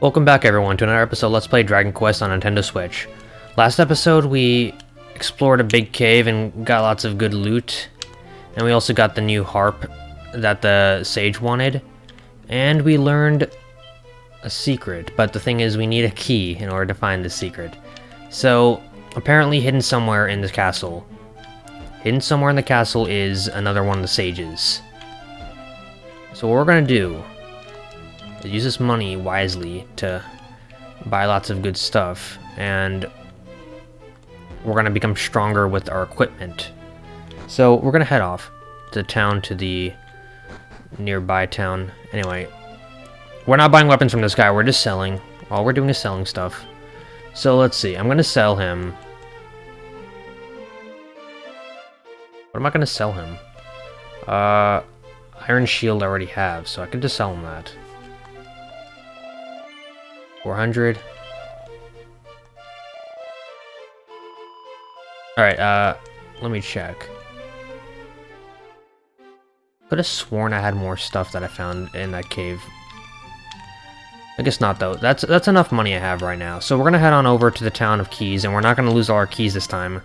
Welcome back everyone to another episode Let's Play Dragon Quest on Nintendo Switch. Last episode we explored a big cave and got lots of good loot. And we also got the new harp that the sage wanted. And we learned a secret, but the thing is we need a key in order to find the secret. So, apparently hidden somewhere in the castle. Hidden somewhere in the castle is another one of the sages. So what we're gonna do is use this money wisely to buy lots of good stuff and we're gonna become stronger with our equipment. So we're gonna head off to town to the nearby town. Anyway we're not buying weapons from this guy we're just selling. All we're doing is selling stuff. So let's see I'm gonna sell him. What am I gonna sell him? Uh Iron Shield I already have so I could just sell him that 400. Alright, uh, let me check. Could have sworn I had more stuff that I found in that cave. I guess not, though. That's that's enough money I have right now. So we're going to head on over to the town of Keys, and we're not going to lose all our keys this time.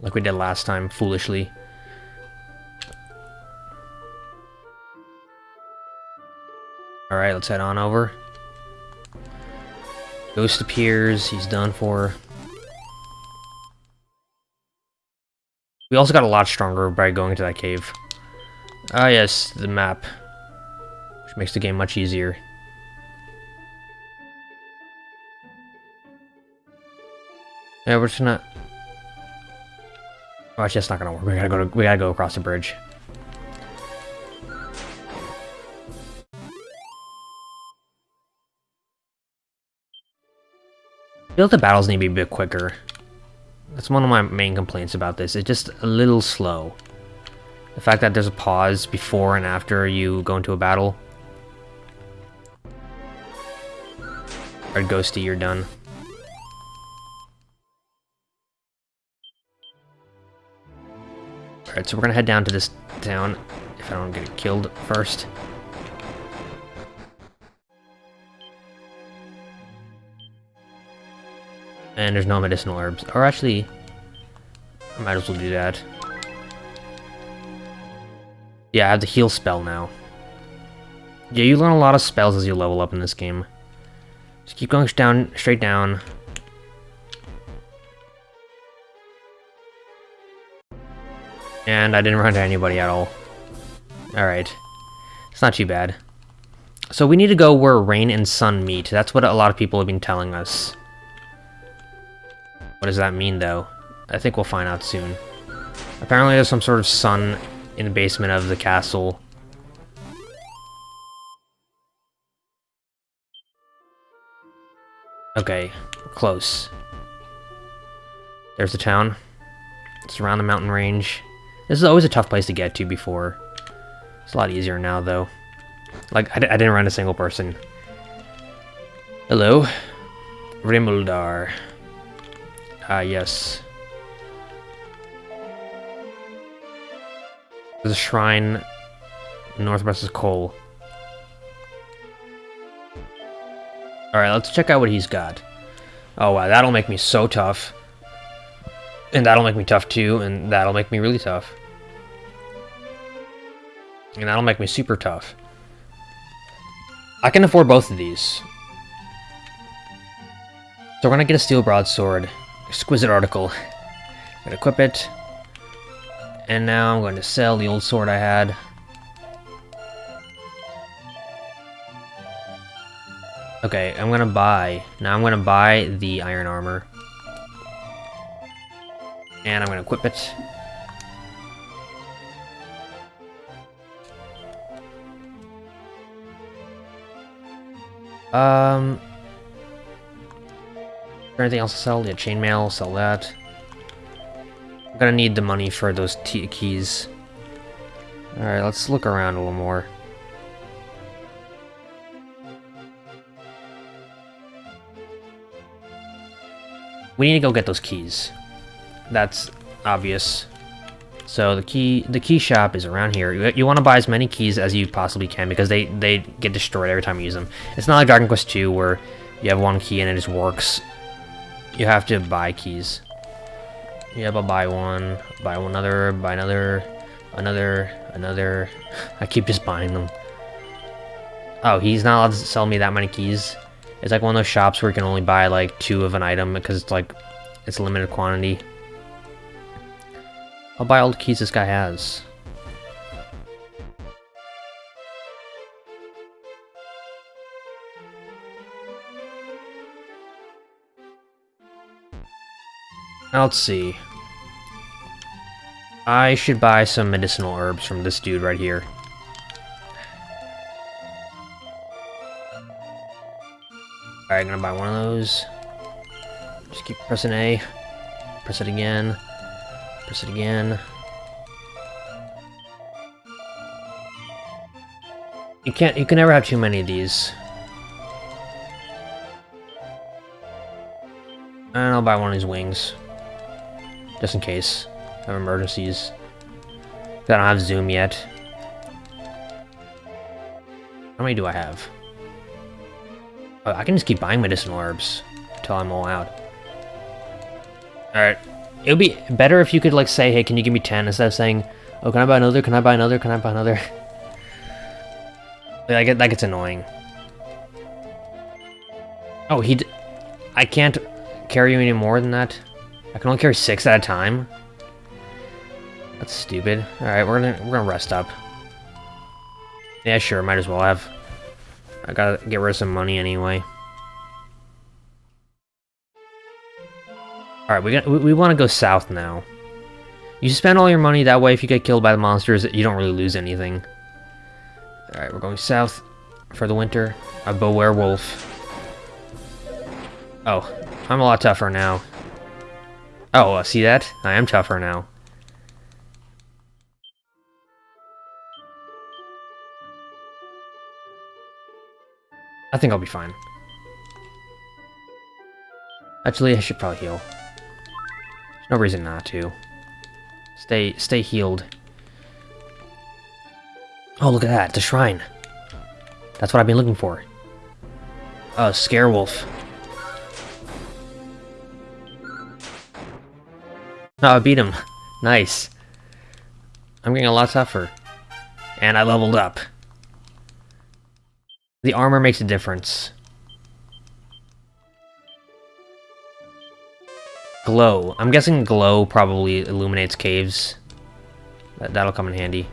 Like we did last time, foolishly. Alright, let's head on over. Ghost appears, he's done for. We also got a lot stronger by going into that cave. Ah yes, the map. Which makes the game much easier. Yeah, we're just gonna... Oh, actually, that's not gonna work. We gotta go to, we gotta go across the bridge. Feel like the battles need to be a bit quicker. That's one of my main complaints about this. It's just a little slow. The fact that there's a pause before and after you go into a battle. Alright, Ghosty, you're done. Alright, so we're gonna head down to this town, if I don't get killed first. And there's no medicinal herbs. Or actually, I might as well do that. Yeah, I have the heal spell now. Yeah, you learn a lot of spells as you level up in this game. Just keep going down, straight down. And I didn't run into anybody at all. Alright. It's not too bad. So we need to go where rain and sun meet. That's what a lot of people have been telling us. What does that mean, though? I think we'll find out soon. Apparently there's some sort of sun in the basement of the castle. Okay, close. There's the town. It's around the mountain range. This is always a tough place to get to before. It's a lot easier now, though. Like, I, I didn't run a single person. Hello. Rimuldar. Ah, yes. There's a shrine northwest of Kol. Alright, let's check out what he's got. Oh wow, that'll make me so tough. And that'll make me tough too, and that'll make me really tough. And that'll make me super tough. I can afford both of these. So we're gonna get a steel broadsword. Exquisite article. I'm gonna equip it. And now I'm going to sell the old sword I had. Okay, I'm gonna buy. Now I'm gonna buy the iron armor. And I'm gonna equip it. Um, anything else to sell? Yeah, chainmail, sell that. I'm gonna need the money for those keys. Alright, let's look around a little more. We need to go get those keys. That's obvious. So the key the key shop is around here. You, you want to buy as many keys as you possibly can because they, they get destroyed every time you use them. It's not like Dragon Quest 2 where you have one key and it just works. You have to buy keys. Yep, I'll buy one, buy another, buy another, another, another. I keep just buying them. Oh, he's not allowed to sell me that many keys. It's like one of those shops where you can only buy like two of an item because it's like, it's a limited quantity. I'll buy all the keys this guy has. Let's see. I should buy some medicinal herbs from this dude right here. Alright, I'm gonna buy one of those. Just keep pressing A. Press it again. Press it again. You can't, you can never have too many of these. And I'll buy one of these wings. Just in case of emergencies. I don't have zoom yet. How many do I have? Oh, I can just keep buying medicinal herbs until I'm all out. Alright. It would be better if you could like say, hey, can you give me 10 instead of saying, oh, can I buy another, can I buy another, can I buy another? I get that gets annoying. Oh, he I can't carry you any more than that. I can only carry six at a time. That's stupid. Alright, we're gonna we're gonna rest up. Yeah, sure, might as well have. I gotta get rid of some money anyway. Alright, we, got, we, we want to go south now. You spend all your money, that way if you get killed by the monsters, you don't really lose anything. Alright, we're going south for the winter. A bow werewolf. Oh, I'm a lot tougher now. Oh, uh, see that? I am tougher now. I think I'll be fine. Actually, I should probably heal. There's no reason not to. Stay, stay healed. Oh, look at that, the shrine. That's what I've been looking for. Uh, Scarewolf. Oh, I beat him. Nice. I'm getting a lot tougher. And I leveled up. The armor makes a difference. Glow. I'm guessing glow probably illuminates caves. That, that'll come in handy.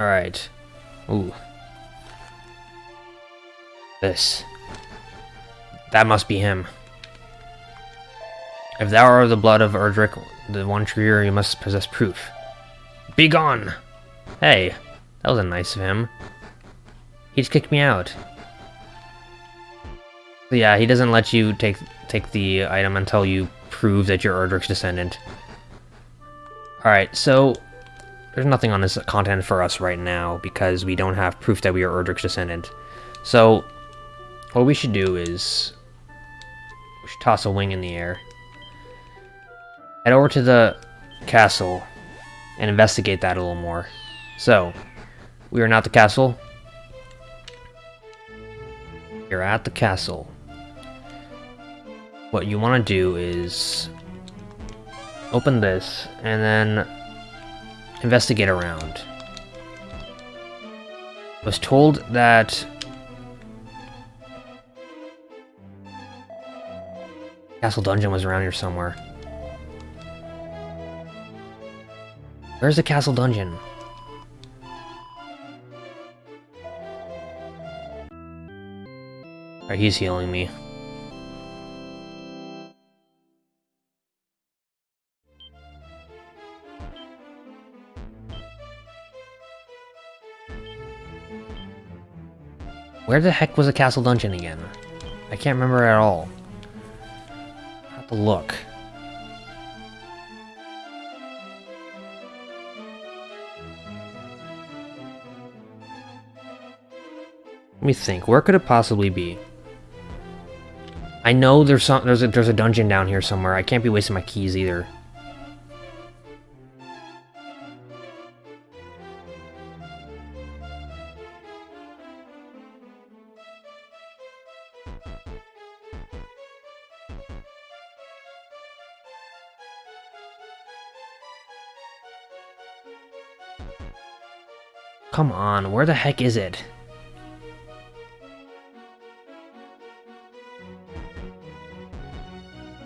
Alright. Ooh. This. That must be him. If thou art the blood of Erdrick, the one true you must possess proof. Be gone! Hey, that was nice of him. He just kicked me out. Yeah, he doesn't let you take take the item until you prove that you're Erdrick's descendant. Alright, so there's nothing on this content for us right now because we don't have proof that we are Erdrick's descendant. So, what we should do is... We should toss a wing in the air. Head over to the castle and investigate that a little more. So, we are not the castle. You're at the castle. What you want to do is open this and then investigate around. I was told that Castle Dungeon was around here somewhere. Where's the Castle Dungeon? Alright, he's healing me. Where the heck was the castle dungeon again? I can't remember at all. I have to look. Let me think, where could it possibly be? I know there's some there's a there's a dungeon down here somewhere. I can't be wasting my keys either. Come on, where the heck is it?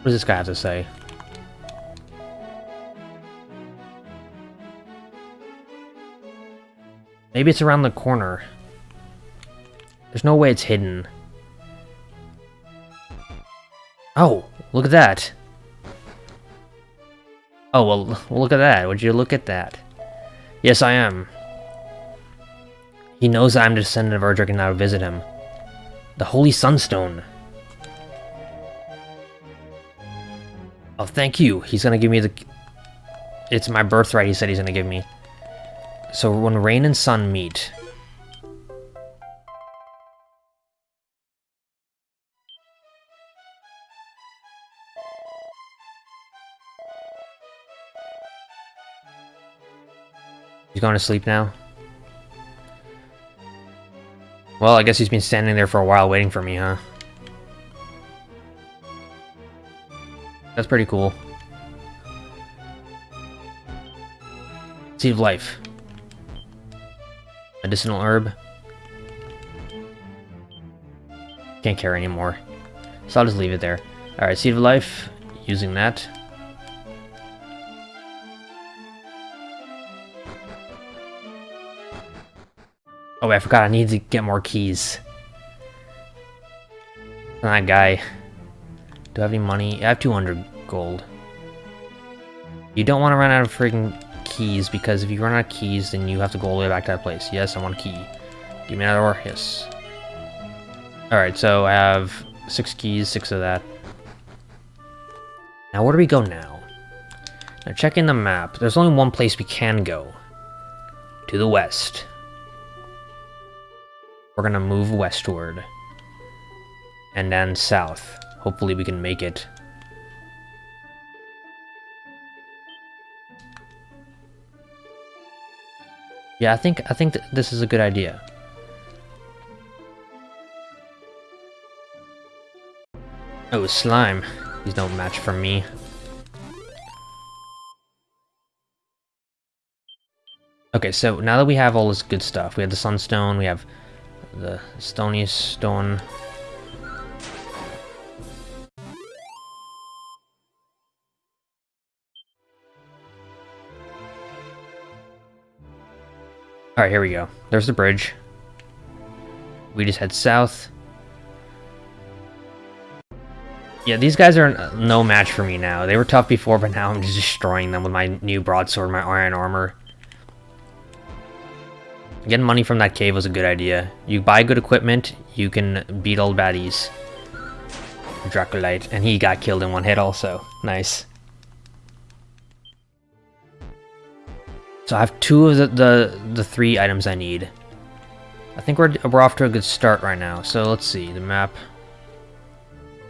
Does this guy have to say? Maybe it's around the corner. There's no way it's hidden. Oh, look at that. Oh, well, look at that. Would you look at that? Yes, I am. He knows I'm a descendant of Erdrick and I will visit him. The Holy Sunstone. Oh, thank you. He's gonna give me the... It's my birthright he said he's gonna give me. So when rain and sun meet... He's going to sleep now? Well, I guess he's been standing there for a while waiting for me, huh? That's pretty cool. Seed of Life. Medicinal herb. Can't care anymore. So I'll just leave it there. Alright, Seed of Life. Using that. Oh, I forgot I need to get more keys. That guy. Do I have any money? I have 200 gold. You don't want to run out of freaking keys, because if you run out of keys, then you have to go all the way back to that place. Yes, I want a key. Give me another. Yes. Alright, so I have six keys, six of that. Now, where do we go now? Now, checking the map. There's only one place we can go. To the west. We're gonna move westward. And then south. Hopefully we can make it. Yeah, I think I think th this is a good idea. Oh, slime. He's no match for me. Okay, so now that we have all this good stuff, we have the sunstone, we have the stony stone. Alright, here we go. There's the bridge. We just head south. Yeah, these guys are no match for me now. They were tough before, but now I'm just destroying them with my new broadsword, my iron armor. Getting money from that cave was a good idea. You buy good equipment, you can beat old baddies. Draculite, and he got killed in one hit also. Nice. So I have two of the, the, the three items I need. I think we're, we're off to a good start right now. So let's see, the map.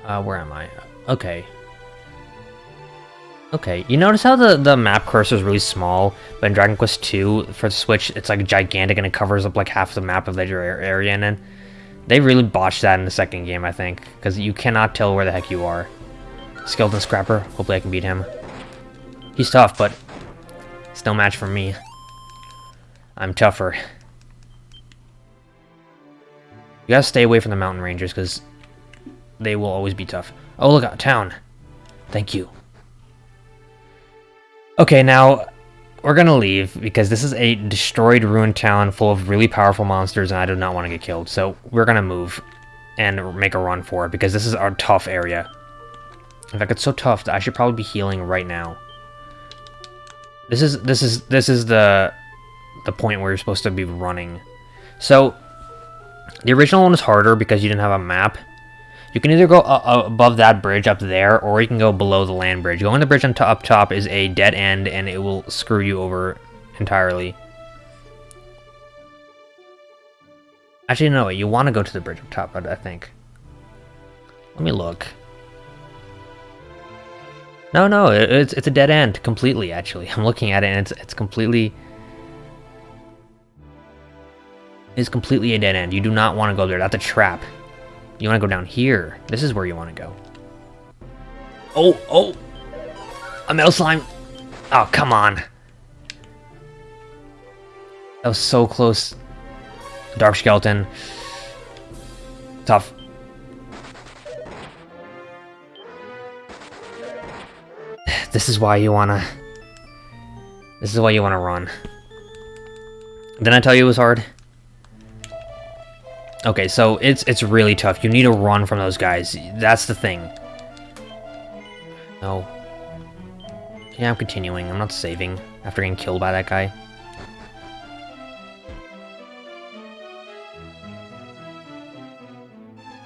Uh, where am I? Okay, Okay, you notice how the, the map cursor is really small, but in Dragon Quest 2, for the Switch, it's like gigantic and it covers up like half the map of the area, and then they really botched that in the second game, I think, because you cannot tell where the heck you are. Skeleton Scrapper, hopefully I can beat him. He's tough, but still match for me. I'm tougher. You gotta stay away from the mountain rangers, because they will always be tough. Oh, look out, town. Thank you. Okay, now we're gonna leave because this is a destroyed ruined town full of really powerful monsters and I do not want to get killed. So we're gonna move and make a run for it because this is our tough area. In fact, it's so tough that I should probably be healing right now. This is this is this is the the point where you're supposed to be running. So the original one is harder because you didn't have a map you can either go uh, above that bridge up there, or you can go below the land bridge. Going the bridge on up top is a dead end, and it will screw you over entirely. Actually, no, you want to go to the bridge up top, I think. Let me look. No, no, it, it's it's a dead end completely. Actually, I'm looking at it and it's it's completely it's completely a dead end. You do not want to go there. That's a trap. You want to go down here. This is where you want to go. Oh, oh, a metal slime. Oh, come on. That was so close. Dark skeleton. Tough. This is why you wanna... This is why you wanna run. Didn't I tell you it was hard? Okay, so it's it's really tough. You need to run from those guys. That's the thing. No. Yeah, I'm continuing. I'm not saving after getting killed by that guy.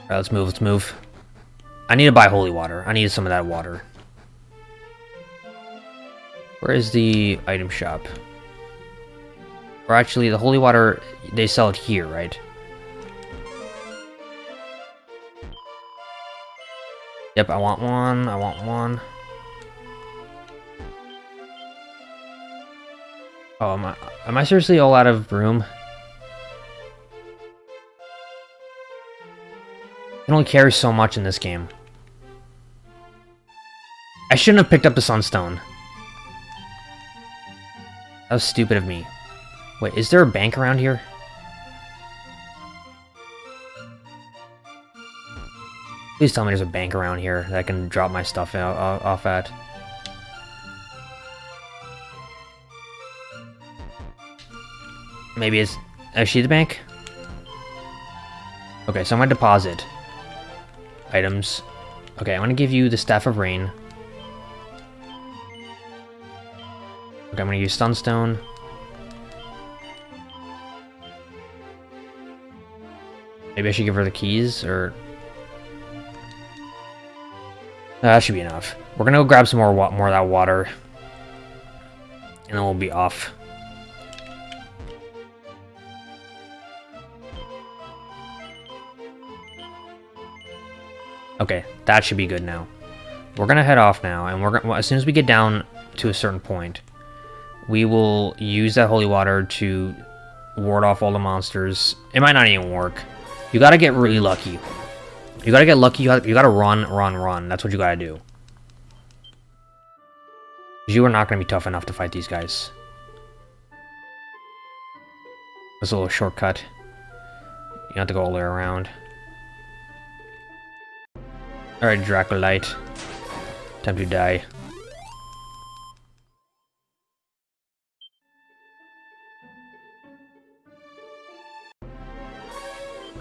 Alright, let's move, let's move. I need to buy holy water. I need some of that water. Where is the item shop? Or actually, the holy water, they sell it here, right? Yep, I want one, I want one. Oh, am I, am I seriously all out of room? You can only carry so much in this game. I shouldn't have picked up the Sunstone. That was stupid of me. Wait, is there a bank around here? Please tell me there's a bank around here that I can drop my stuff uh, off at. Maybe it's... Is she the bank? Okay, so I'm gonna deposit. Items. Okay, I'm gonna give you the Staff of Rain. Okay, I'm gonna use Sunstone. Maybe I should give her the keys, or... That should be enough. We're gonna go grab some more more of that water. And then we'll be off. Okay, that should be good now. We're gonna head off now, and we're gonna, as soon as we get down to a certain point, we will use that holy water to ward off all the monsters. It might not even work. You gotta get really lucky. You gotta get lucky, you gotta, you gotta run, run, run. That's what you gotta do. You are not gonna be tough enough to fight these guys. There's a little shortcut. You have to go all the way around. Alright, Dracolite. Time to die.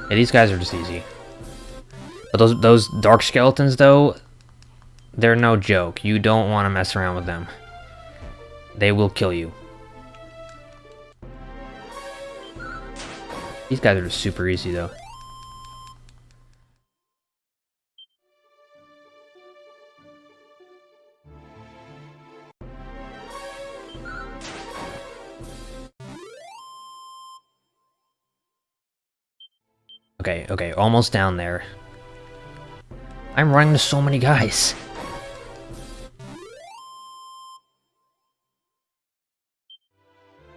Yeah, these guys are just easy. But those those dark skeletons, though, they're no joke. You don't want to mess around with them. They will kill you. These guys are just super easy, though. Okay, okay, almost down there. I'm running to so many guys.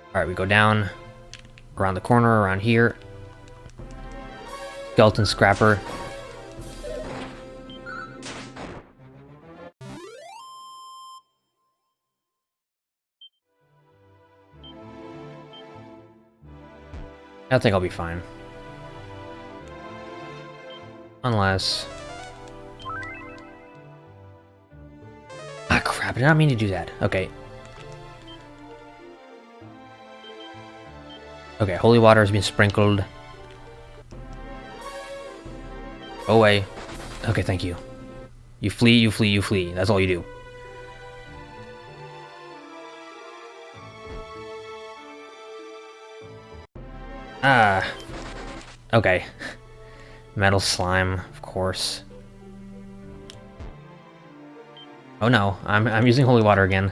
Alright, we go down, around the corner, around here. Skeleton Scrapper. I think I'll be fine. Unless... Ah, crap. I did not mean to do that. Okay. Okay, holy water has been sprinkled. Go away. Okay, thank you. You flee, you flee, you flee. That's all you do. Ah. Okay. Metal slime, of course. Oh no, I'm, I'm using holy water again.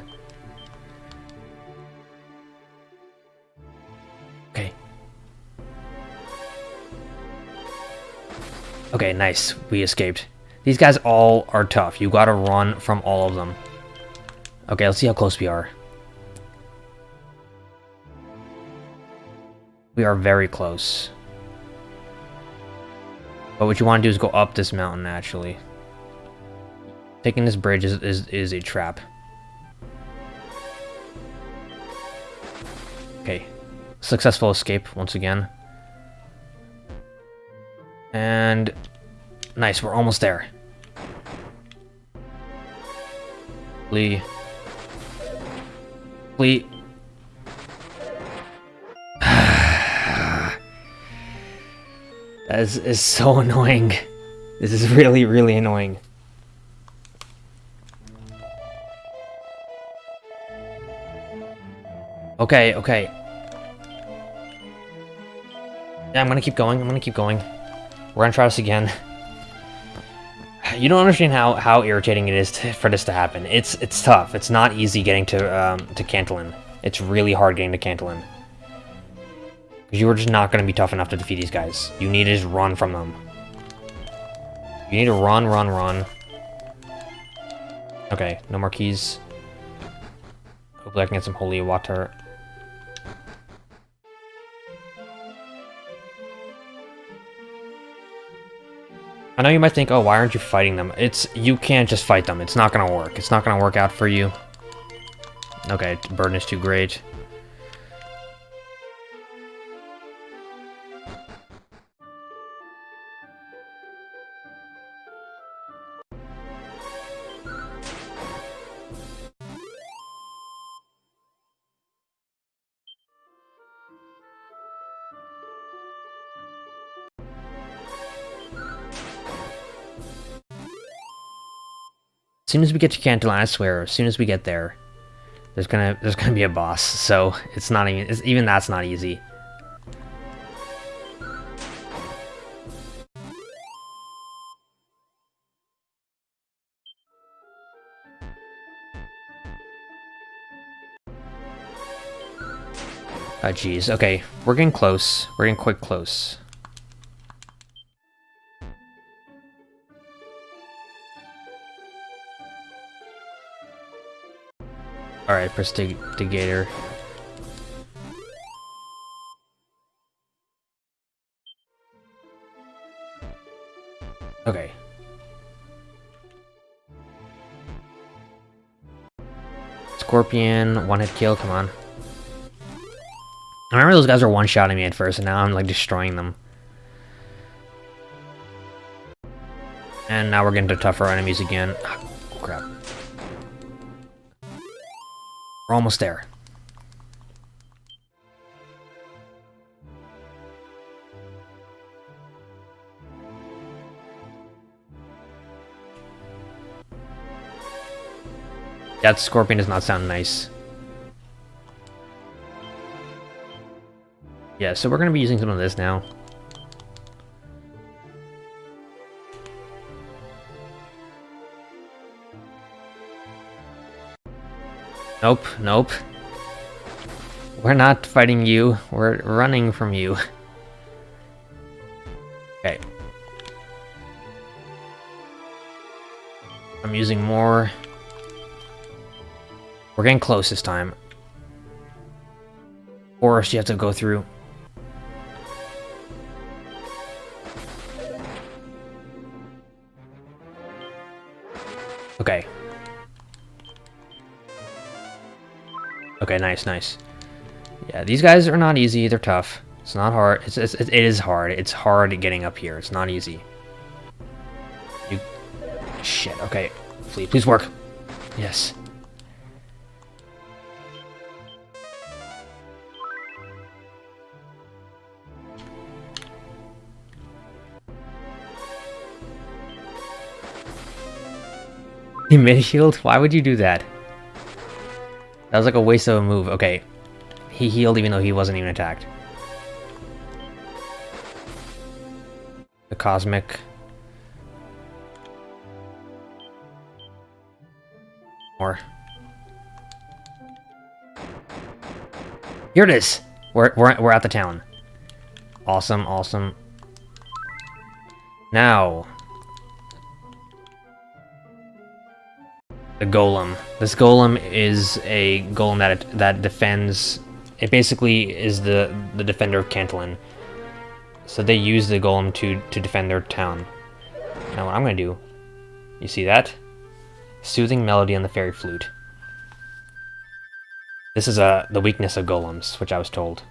Okay. Okay, nice. We escaped. These guys all are tough. You gotta run from all of them. Okay, let's see how close we are. We are very close. But what you want to do is go up this mountain, actually. Taking this bridge is, is, is a trap. Okay. Successful escape, once again. And... Nice, we're almost there. Lee. Lee. Is, is so annoying. This is really, really annoying. Okay, okay. Yeah, I'm gonna keep going, I'm gonna keep going. We're gonna try this again. You don't understand how, how irritating it is to, for this to happen. It's it's tough. It's not easy getting to um, to Cantlin. It's really hard getting to Cantlin. Because you are just not going to be tough enough to defeat these guys. You need to just run from them. You need to run, run, run. Okay, no more keys. Hopefully I can get some holy water. I know you might think, oh, why aren't you fighting them? It's, you can't just fight them. It's not gonna work. It's not gonna work out for you. Okay, burden is too great. As soon as we get to Cantlin, I swear, as soon as we get there, there's gonna there's gonna be a boss. So it's not even it's, even that's not easy. Oh, jeez. Okay, we're getting close. We're getting quite close. Prestigator. Okay. Scorpion, one-hit kill, come on. I remember those guys were one-shotting me at first, and now I'm, like, destroying them. And now we're getting to tougher enemies again. Oh, crap. We're almost there. That scorpion does not sound nice. Yeah, so we're going to be using some of this now. Nope, nope. We're not fighting you. We're running from you. Okay. I'm using more. We're getting close this time. Forest you have to go through. Okay, nice, nice. Yeah, these guys are not easy. They're tough. It's not hard. It's, it's, it is hard. It's hard getting up here. It's not easy. You... Shit, okay. Please, please work. Yes. You mid shield? Why would you do that? That was like a waste of a move. Okay. He healed even though he wasn't even attacked. The Cosmic. More. Here it is! We're, we're, we're at the town. Awesome, awesome. Now. The golem. This golem is a golem that that defends. It basically is the the defender of Cantlin. So they use the golem to to defend their town. Now what I'm gonna do, you see that? Soothing melody on the fairy flute. This is uh, the weakness of golems, which I was told.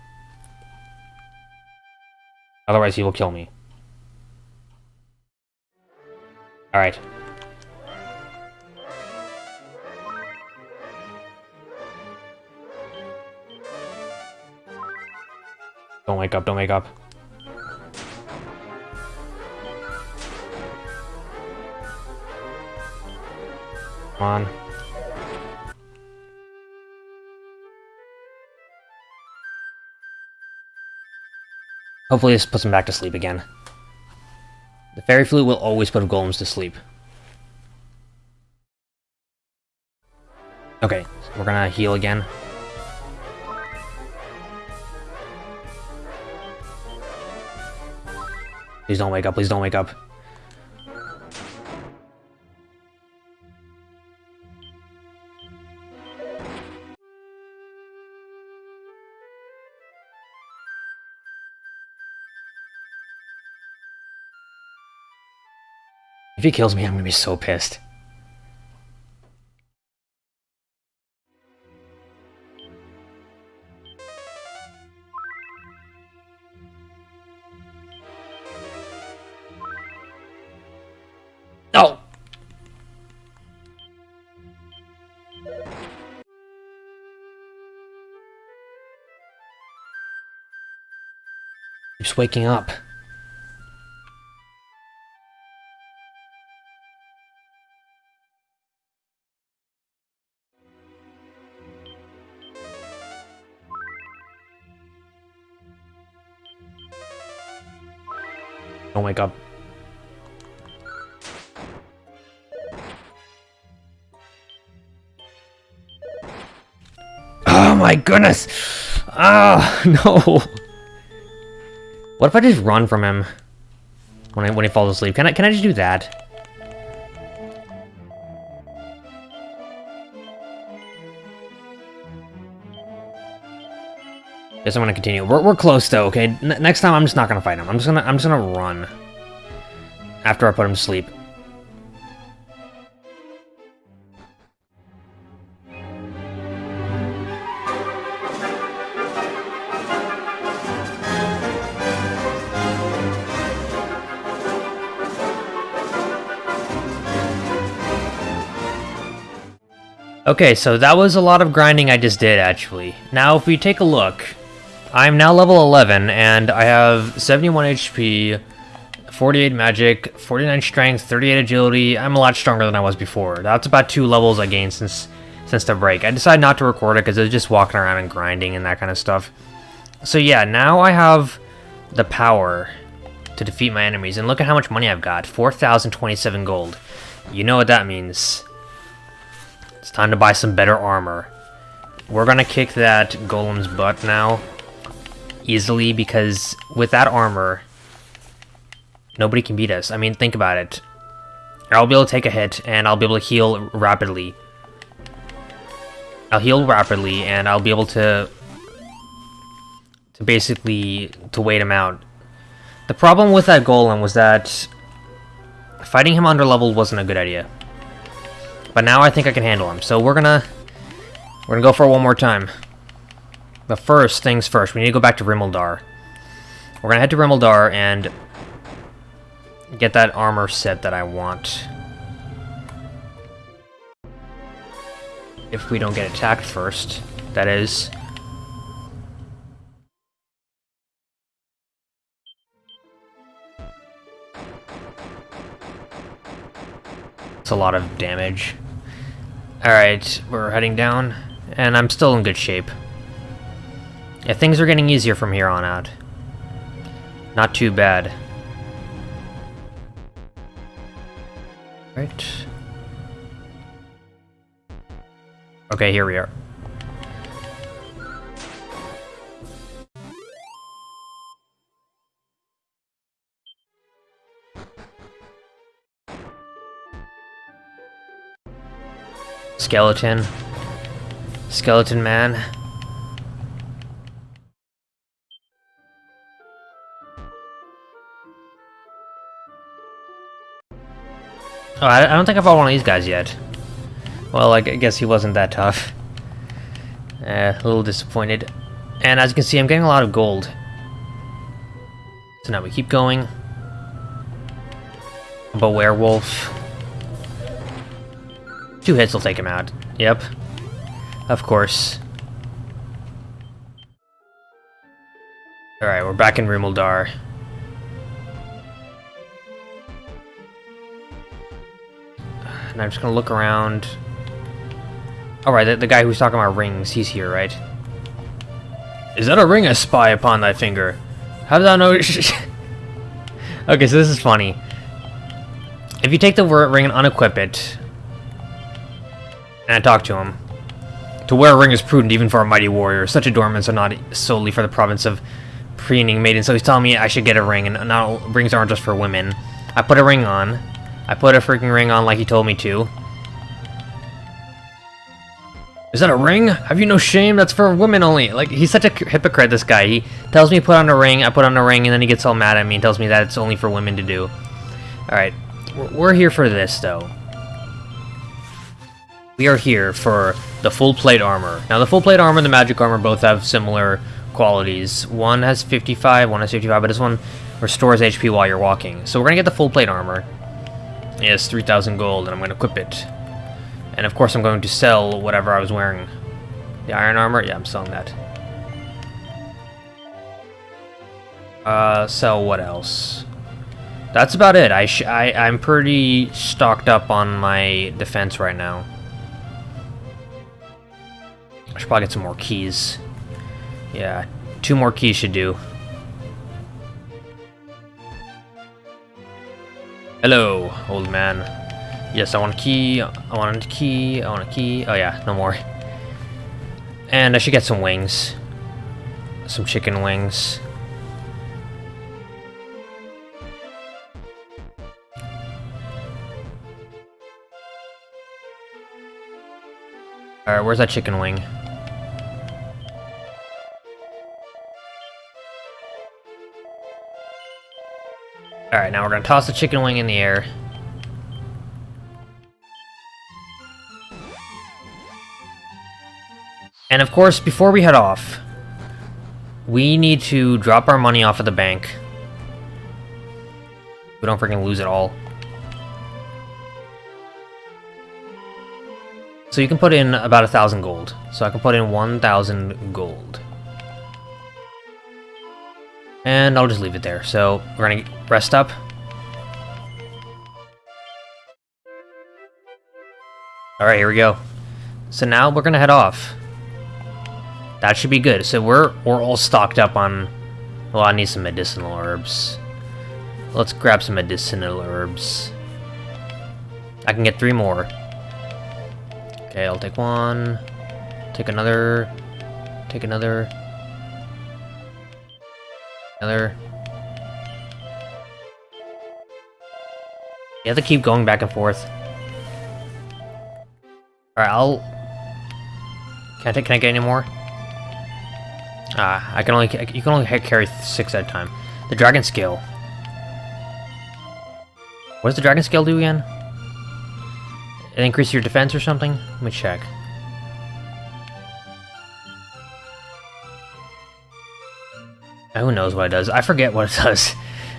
Otherwise he will kill me. Alright. Don't wake up, don't wake up. Come on. Hopefully this puts him back to sleep again. The fairy flute will always put golems to sleep. Okay, so we're gonna heal again. Please don't wake up, please don't wake up. If he kills me, I'm gonna be so pissed. Waking up. Don't wake up. Oh my goodness! Ah, no! What if I just run from him when I when he falls asleep? Can I can I just do that? Guess I'm gonna continue. We're, we're close though, okay? N next time I'm just not gonna fight him. I'm just gonna I'm just gonna run. After I put him to sleep. Okay, so that was a lot of grinding I just did, actually. Now, if we take a look, I'm now level 11, and I have 71 HP, 48 magic, 49 strength, 38 agility. I'm a lot stronger than I was before. That's about two levels I gained since since the break. I decided not to record it because I was just walking around and grinding and that kind of stuff. So yeah, now I have the power to defeat my enemies. And look at how much money I've got. 4,027 gold. You know what that means. Time to buy some better armor. We're gonna kick that golem's butt now easily because with that armor, nobody can beat us. I mean, think about it. I'll be able to take a hit, and I'll be able to heal rapidly. I'll heal rapidly, and I'll be able to... to basically... to wait him out. The problem with that golem was that... fighting him under level wasn't a good idea. But now I think I can handle him, so we're gonna... we're gonna go for it one more time. But first things first, we need to go back to Rimuldar. We're gonna head to Rimuldar and get that armor set that I want. If we don't get attacked first, that is. It's a lot of damage. Alright, we're heading down, and I'm still in good shape. Yeah, things are getting easier from here on out. Not too bad. Right. Okay, here we are. Skeleton. Skeleton man. Oh, I, don't think I fought one of these guys yet. Well, I guess he wasn't that tough. Uh, a little disappointed. And as you can see, I'm getting a lot of gold. So now we keep going. But werewolf. Two hits will take him out. Yep. Of course. Alright, we're back in Rimuldar. And I'm just gonna look around. Alright, the, the guy who's talking about rings, he's here, right? Is that a ring I spy upon thy finger? How I know? okay, so this is funny. If you take the ring and unequip it, and I talk to him, to wear a ring is prudent even for a mighty warrior. Such adornments are not solely for the province of preening maidens. So he's telling me I should get a ring, and not rings aren't just for women. I put a ring on. I put a freaking ring on like he told me to. Is that a ring? Have you no shame? That's for women only. Like, he's such a hypocrite, this guy. He tells me to put on a ring, I put on a ring, and then he gets all mad at me and tells me that it's only for women to do. Alright, we're here for this, though. We are here for the full plate armor. Now, the full plate armor and the magic armor both have similar qualities. One has 55, one has 55, but this one restores HP while you're walking. So we're gonna get the full plate armor. It's 3,000 gold, and I'm gonna equip it. And of course I'm going to sell whatever I was wearing. The iron armor? Yeah, I'm selling that. Uh, sell what else? That's about it. I, I I'm pretty stocked up on my defense right now. I should probably get some more keys. Yeah, two more keys should do. Hello, old man. Yes, I want a key. I want a key. I want a key. Oh yeah, no more. And I should get some wings. Some chicken wings. Alright, where's that chicken wing? Alright, now we're gonna toss the chicken wing in the air. And of course, before we head off, we need to drop our money off at the bank. We don't freaking lose it all. So you can put in about a thousand gold. So I can put in 1,000 gold. And I'll just leave it there. So we're gonna rest up. Alright, here we go. So now we're gonna head off. That should be good. So we're we're all stocked up on... Well, I need some medicinal herbs. Let's grab some medicinal herbs. I can get three more. Okay, I'll take one. Take another. Take another. Another. You have to keep going back and forth. Alright, I'll... Can I, can I get any more? Ah, I can only you can only carry six at a time. The dragon scale. What does the dragon scale do again? It increases your defense or something? Let me check. Who knows what it does? I forget what it does.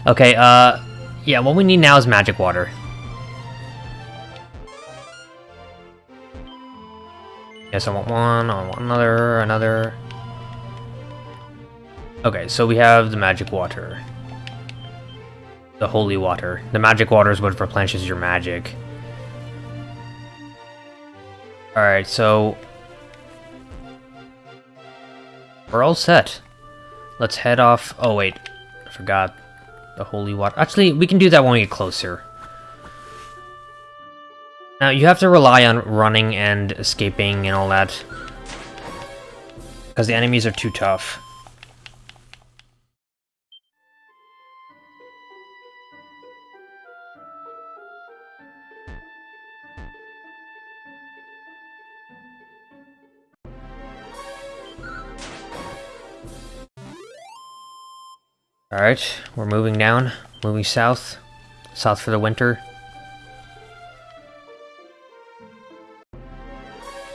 Okay, uh, yeah, what we need now is magic water. Yes, I want one, I want another, another. Okay, so we have the magic water. The holy water. The magic water is what replenishes your magic. Alright, so... We're all set. Let's head off... Oh, wait. I forgot. The holy water. Actually, we can do that when we get closer. Now, you have to rely on running and escaping and all that. Because the enemies are too tough. Alright, we're moving down, moving south. South for the winter.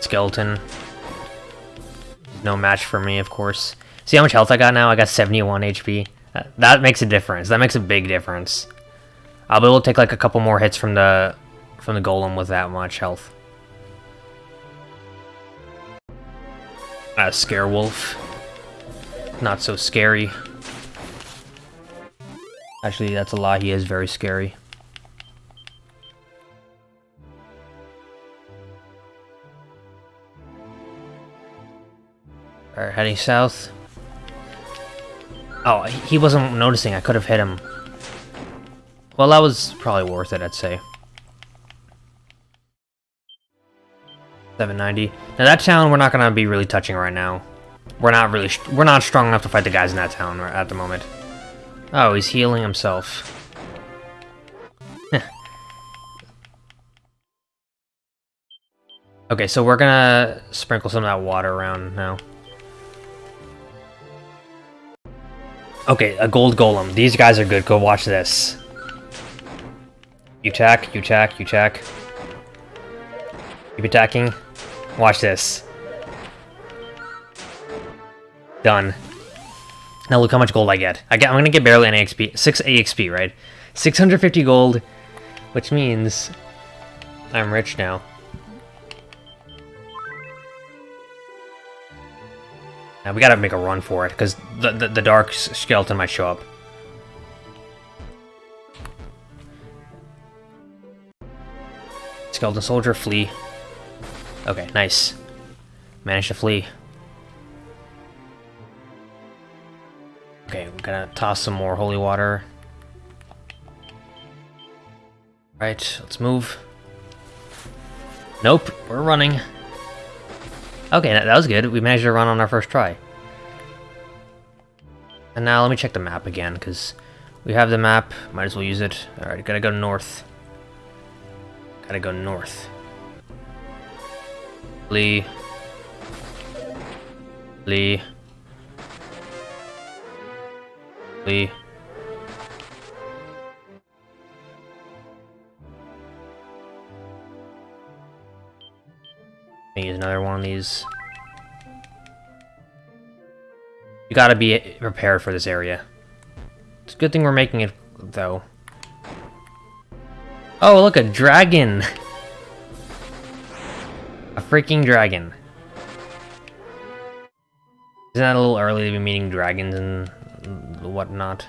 Skeleton. No match for me, of course. See how much health I got now? I got 71 HP. Uh, that makes a difference. That makes a big difference. I'll be able to take like a couple more hits from the from the golem with that much health. A scare wolf. Not so scary. Actually, that's a lie. He is very scary. Alright, heading south. Oh, he wasn't noticing. I could have hit him. Well, that was probably worth it, I'd say. 790. Now that town we're not gonna be really touching right now. We're not really, we're not strong enough to fight the guys in that town at the moment. Oh, he's healing himself. okay, so we're gonna sprinkle some of that water around now. Okay, a gold golem. These guys are good. Go watch this. You attack, you attack, you attack. Keep attacking. Watch this. Done. Now look how much gold I get. I get I'm gonna get barely an XP. 6 AXP, right? 650 gold, which means I'm rich now. Now we gotta make a run for it, because the, the, the Dark Skeleton might show up. Skeleton Soldier, flee. Okay, nice. Managed to flee. Gonna toss some more holy water. Right, let's move. Nope, we're running. Okay, that, that was good. We managed to run on our first try. And now let me check the map again, because we have the map. Might as well use it. Alright, gotta go north. Gotta go north. Lee. Lee. Use another one of these. You gotta be prepared for this area. It's a good thing we're making it, though. Oh, look, a dragon! A freaking dragon. Isn't that a little early to be meeting dragons and whatnot?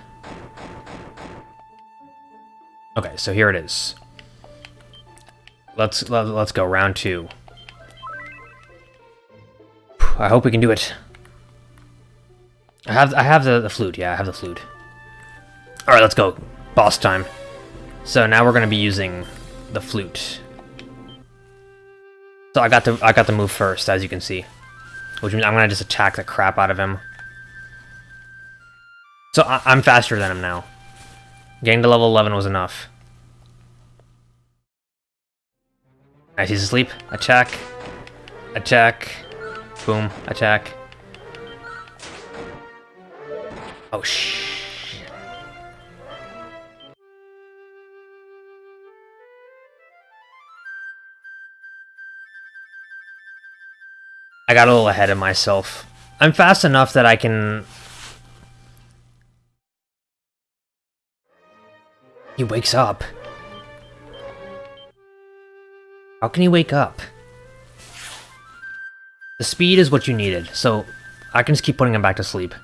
Okay, so here it is. Let's let, us let us go round two. I hope we can do it. I have I have the, the flute, yeah, I have the flute. Alright, let's go. Boss time. So now we're gonna be using the flute. So I got to I got the move first, as you can see. Which means I'm gonna just attack the crap out of him. So I I'm faster than him now. Getting to level 11 was enough. Nice, he's asleep. Attack. Attack. Boom. Attack. Oh, shh. I got a little ahead of myself. I'm fast enough that I can... He wakes up. How can he wake up? The speed is what you needed, so I can just keep putting him back to sleep.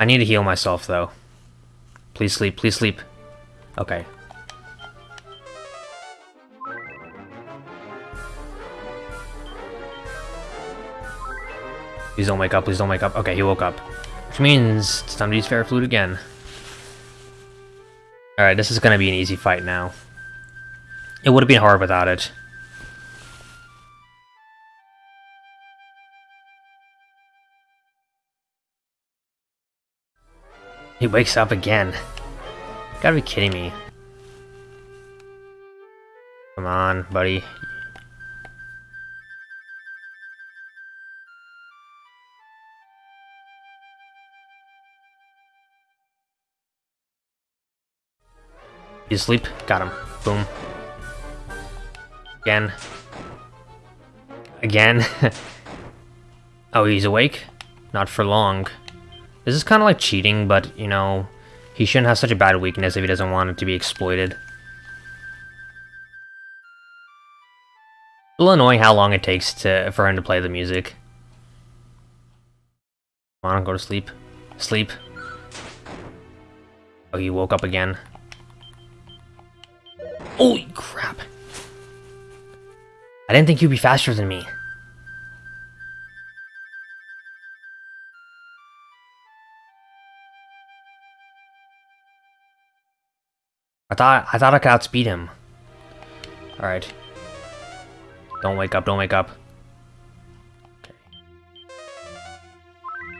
I need to heal myself, though. Please sleep, please sleep. Okay, Please don't wake up, please don't wake up. Okay, he woke up. Which means it's time to use Fairy Flute again. Alright, this is gonna be an easy fight now. It would have been hard without it. He wakes up again. gotta be kidding me. Come on, buddy. He's asleep? Got him. Boom. Again. Again. oh, he's awake? Not for long. This is kind of like cheating, but, you know, he shouldn't have such a bad weakness if he doesn't want it to be exploited. A little annoying how long it takes to for him to play the music. Come on, go to sleep. Sleep. Oh, he woke up again. Holy crap. I didn't think you'd be faster than me. I thought I thought I could outspeed him. Alright. Don't wake up, don't wake up. Okay.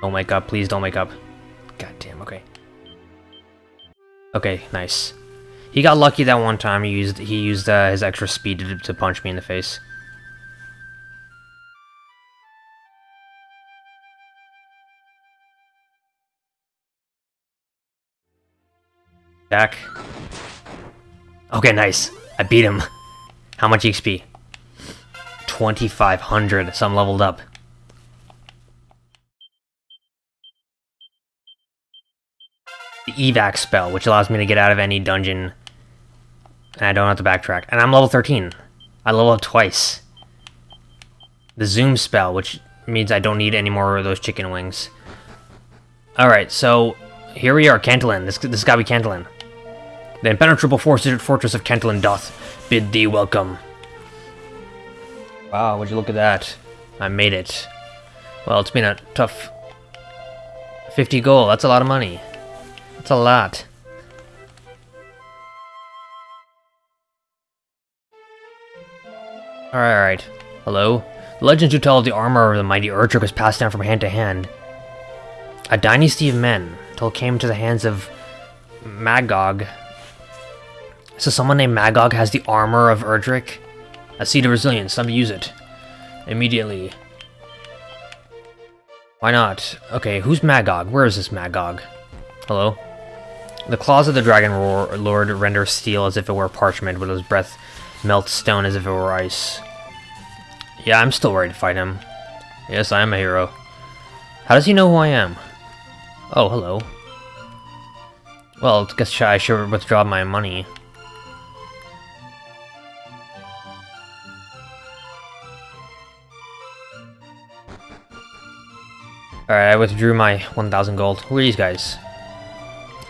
Don't wake up, please don't wake up. God damn, okay. Okay, nice. He got lucky that one time he used he used uh, his extra speed to, to punch me in the face. Back. Okay, nice. I beat him. How much XP? 2,500, so I'm leveled up. The evac spell, which allows me to get out of any dungeon. And I don't have to backtrack. And I'm level 13. I level up twice. The zoom spell, which means I don't need any more of those chicken wings. Alright, so here we are, Cantlin. This, this gotta be Cantlin. The impenetrable fortress of Cantlin doth bid thee welcome. Wow, would you look at that? I made it. Well, it's been a tough... 50 gold, that's a lot of money. That's a lot. Alright, alright. Hello? The legends do tell of the armor of the mighty Erdrick was passed down from hand to hand. A dynasty of men, till it came to the hands of Magog, so someone named Magog has the armor of Erdrick? A seed of resilience, time to use it. Immediately. Why not? Okay, who's Magog? Where is this Magog? Hello? The claws of the Dragon Lord render steel as if it were parchment, but his breath melts stone as if it were ice. Yeah, I'm still ready to fight him. Yes, I am a hero. How does he know who I am? Oh, hello. Well, I guess I should withdraw my money. Alright, I withdrew my 1,000 gold. Who are these guys?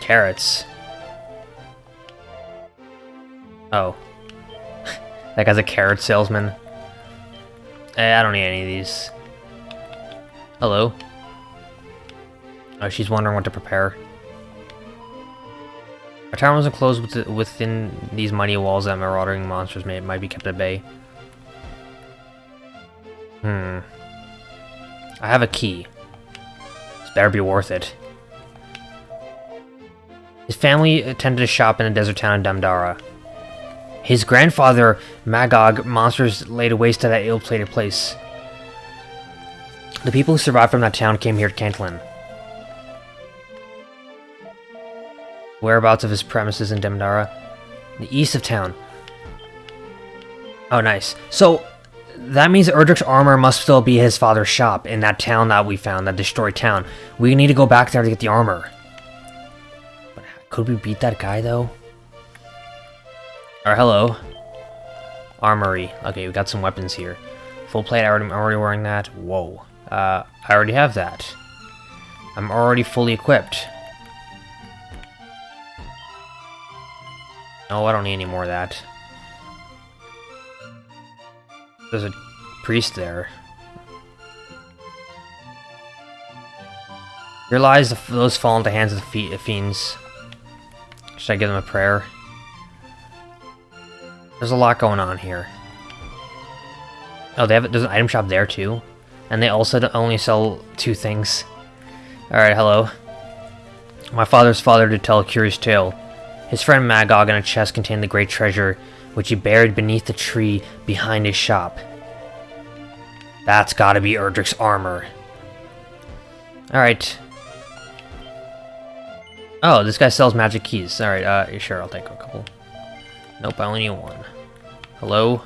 Carrots. Oh. that guy's a carrot salesman. Eh, I don't need any of these. Hello? Oh, she's wondering what to prepare. Our town was enclosed within these mighty walls that marauding monsters may, might be kept at bay. Hmm. I have a key. This better be worth it. Family attended a shop in a desert town in Damdara. His grandfather, Magog, monsters laid waste to that ill-plated place. The people who survived from that town came here to Cantlin. Whereabouts of his premises in Damdara? The east of town. Oh, nice. So, that means Erdrick's armor must still be his father's shop in that town that we found, that destroyed town. We need to go back there to get the armor. Could we beat that guy, though? Or hello. Armory. Okay, we got some weapons here. Full plate, I already, I'm already wearing that. Whoa. Uh, I already have that. I'm already fully equipped. No, I don't need any more of that. There's a priest there. Here lies the, those fall into the hands of the fiends. Should I give them a prayer? There's a lot going on here. Oh, they have there's an item shop there too, and they also only sell two things. All right, hello. My father's father did tell a curious tale. His friend Magog in a chest contained the great treasure which he buried beneath the tree behind his shop. That's gotta be Erdrick's armor. Alright. Oh, this guy sells magic keys. Alright, uh, sure, I'll take a couple. Nope, I only need one. Hello?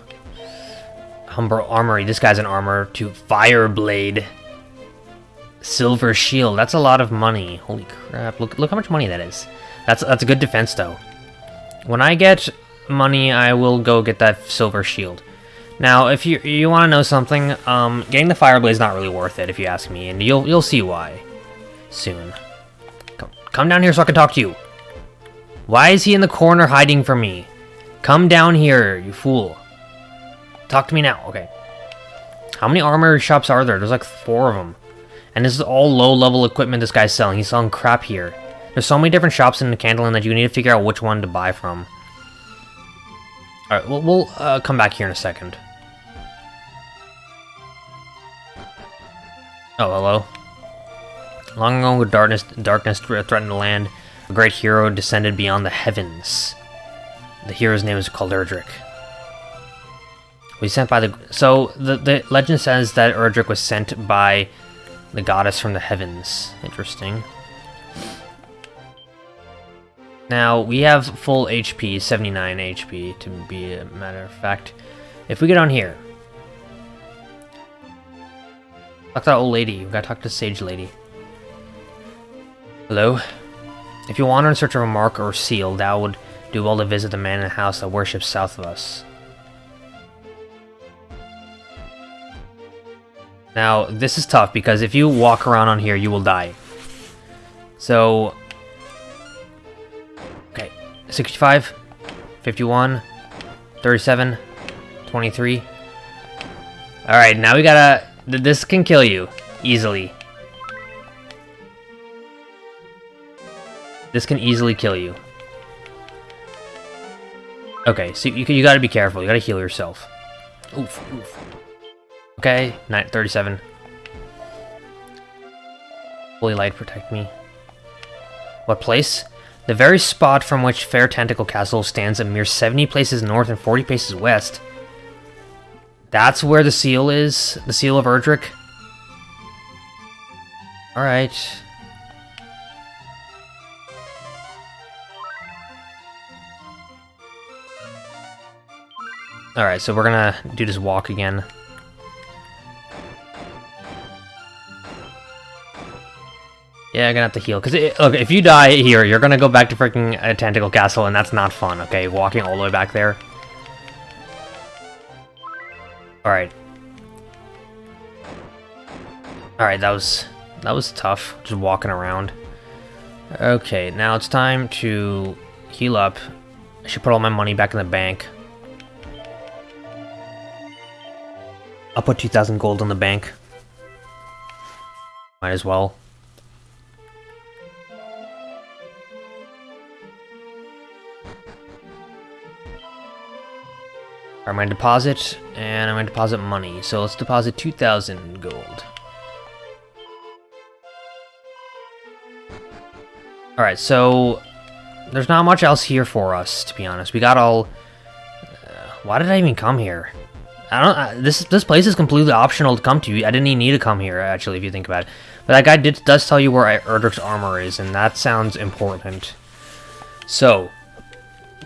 Humber Armory. This guy's an armor to Fireblade. Silver Shield. That's a lot of money. Holy crap. Look look how much money that is. That's that's a good defense though. When I get money, I will go get that Silver Shield. Now, if you you want to know something, um, getting the Fireblade is not really worth it if you ask me, and you'll you'll see why soon. Come, down here so I can talk to you. Why is he in the corner hiding from me? Come down here, you fool. Talk to me now. Okay. How many armory shops are there? There's like four of them. And this is all low-level equipment this guy's selling. He's selling crap here. There's so many different shops in the Candyland that you need to figure out which one to buy from. Alright, we'll, we'll uh, come back here in a second. Oh, hello. Long ago, darkness, darkness threatened the land. A great hero descended beyond the heavens. The hero's name is called Erdrick. We sent by the... So, the, the legend says that Erdrick was sent by the goddess from the heavens. Interesting. Now, we have full HP, 79 HP to be a matter of fact. If we get on here... Talk to that old lady. We gotta talk to sage lady. Hello? If you wander in search of a mark or seal, thou would do well to visit the man in the house that worships south of us. Now, this is tough because if you walk around on here, you will die. So... Okay, 65, 51, 37, 23. Alright, now we gotta... This can kill you, easily. This can easily kill you. Okay, so you, you gotta be careful. You gotta heal yourself. Oof, oof. Okay, 37. Holy light protect me. What place? The very spot from which Fair Tantegel Castle stands a mere 70 places north and 40 paces west. That's where the seal is? The seal of Erdrick? Alright. Alright, so we're gonna do this walk again. Yeah, I'm gonna have to heal. Because, look, if you die here, you're gonna go back to freaking uh, a Tantegel Castle, and that's not fun, okay? Walking all the way back there. Alright. Alright, that was... That was tough, just walking around. Okay, now it's time to heal up. I should put all my money back in the bank. I'll put 2,000 gold in the bank. Might as well. I'm to deposit, and I'm going to deposit money. So let's deposit 2,000 gold. Alright, so there's not much else here for us, to be honest. We got all... Uh, why did I even come here? I don't. Uh, this this place is completely optional to come to. I didn't even need to come here, actually, if you think about it. But that guy did, does tell you where Erdrick's armor is, and that sounds important. So,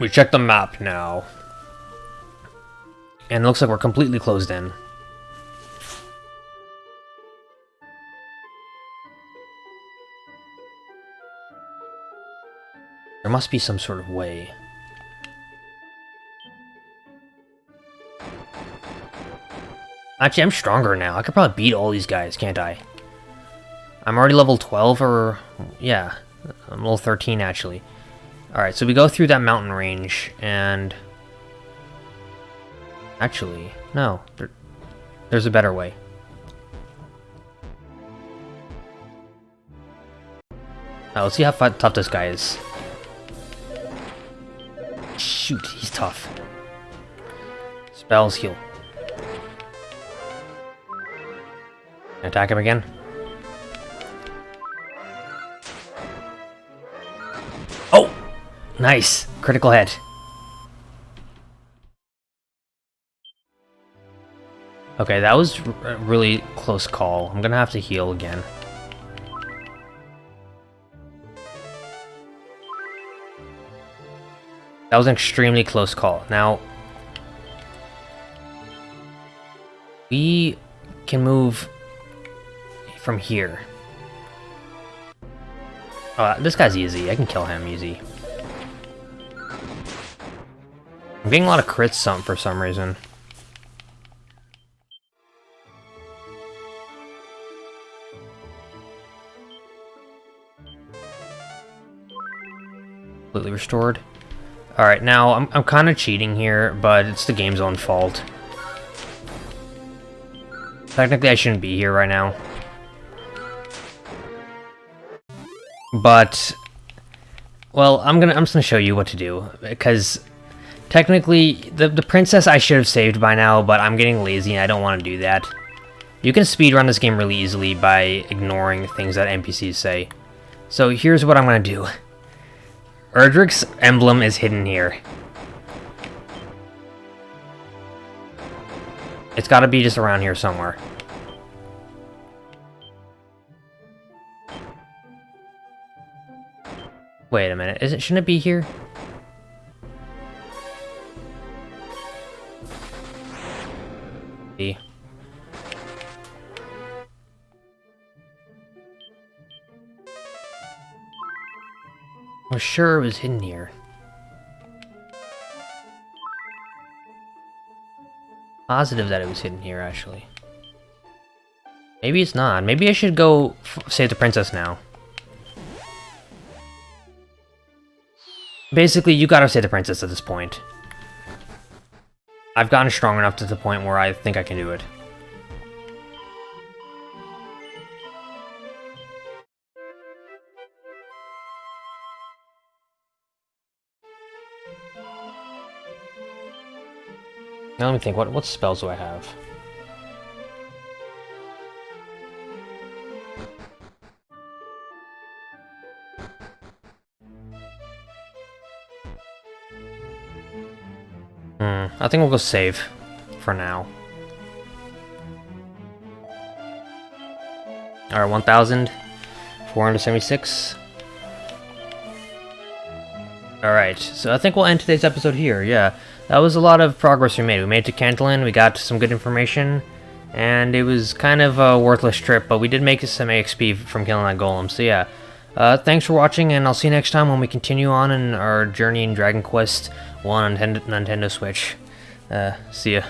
we check the map now. And it looks like we're completely closed in. There must be some sort of way. Actually, I'm stronger now. I could probably beat all these guys, can't I? I'm already level 12, or... Yeah, I'm level 13, actually. Alright, so we go through that mountain range, and... Actually, no. There, there's a better way. Now, let's see how tough this guy is. Shoot, he's tough. Spells heal. Attack him again. Oh! Nice! Critical hit. Okay, that was a really close call. I'm gonna have to heal again. That was an extremely close call. Now, we can move from here. Uh, this guy's easy. I can kill him easy. I'm getting a lot of crits some for some reason. Completely restored. Alright, now, I'm, I'm kind of cheating here, but it's the game's own fault. Technically, I shouldn't be here right now. But, well, I'm gonna I'm just gonna show you what to do because technically the the princess I should have saved by now, but I'm getting lazy and I don't want to do that. You can speedrun this game really easily by ignoring things that NPCs say. So here's what I'm gonna do. Erdrick's emblem is hidden here. It's gotta be just around here somewhere. Wait a minute, is it shouldn't it be here? See. I was sure it was hidden here. Positive that it was hidden here, actually. Maybe it's not. Maybe I should go save the princess now. Basically, you gotta save the princess at this point. I've gotten strong enough to the point where I think I can do it. Now let me think, what, what spells do I have? I think we'll go save for now. Alright, 1,476. Alright, so I think we'll end today's episode here, yeah. That was a lot of progress we made. We made it to Cantlin, we got some good information, and it was kind of a worthless trip, but we did make some XP from killing that golem, so yeah. Uh, thanks for watching, and I'll see you next time when we continue on in our journey in Dragon Quest 1 on Nintendo Switch. Uh, see ya.